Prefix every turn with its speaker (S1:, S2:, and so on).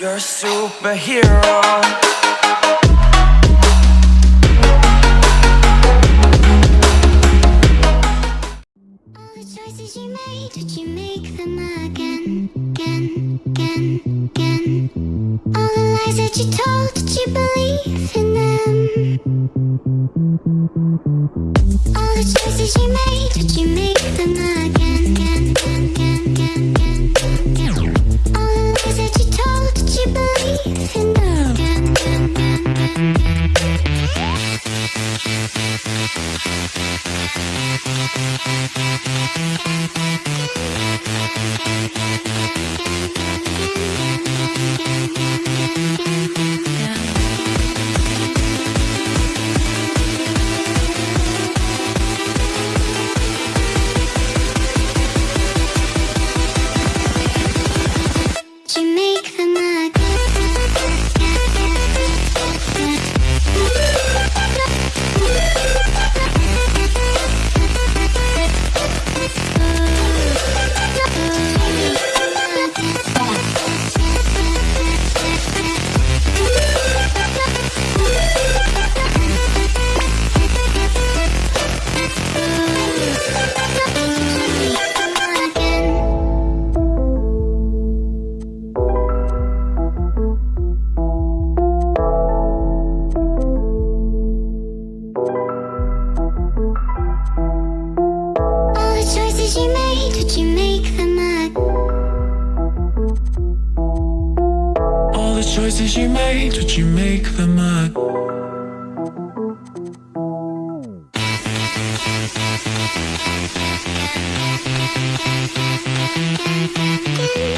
S1: You're a superhero.
S2: All the choices you made, did you make them again, again, again, again? All the lies that you told, did you believe in them? All the choices you made, did you make them again, again, again, again, again, again? Choices you made, did you make them again?
S3: All the choices you made, did you make them?
S2: Did